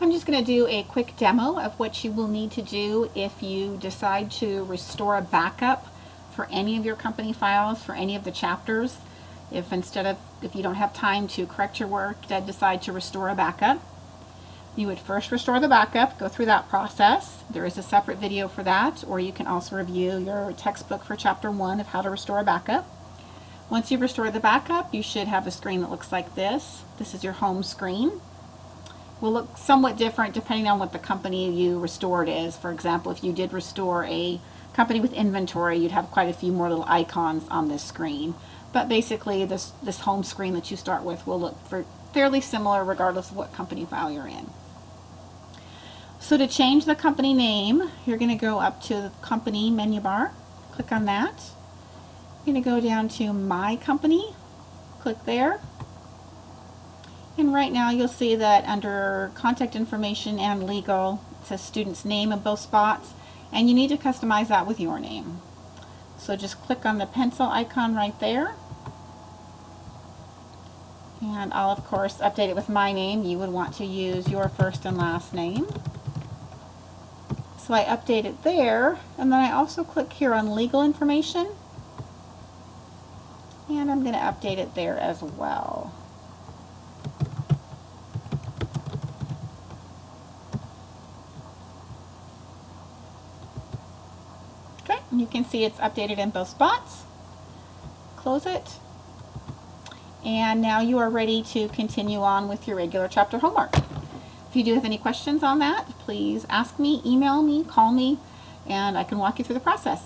I'm just going to do a quick demo of what you will need to do if you decide to restore a backup for any of your company files, for any of the chapters. If instead of, if you don't have time to correct your work, then decide to restore a backup. You would first restore the backup, go through that process. There is a separate video for that, or you can also review your textbook for chapter one of how to restore a backup. Once you've restored the backup, you should have a screen that looks like this. This is your home screen will look somewhat different depending on what the company you restored is. For example, if you did restore a company with inventory, you'd have quite a few more little icons on this screen. But basically, this, this home screen that you start with will look for fairly similar regardless of what company file you're in. So to change the company name, you're going to go up to the company menu bar, click on that. You're going to go down to My Company, click there. And right now you'll see that under contact information and legal, it says student's name in both spots, and you need to customize that with your name. So just click on the pencil icon right there. And I'll of course update it with my name. You would want to use your first and last name. So I update it there, and then I also click here on legal information. And I'm going to update it there as well. You can see it's updated in both spots. Close it. And now you are ready to continue on with your regular chapter homework. If you do have any questions on that, please ask me, email me, call me, and I can walk you through the process.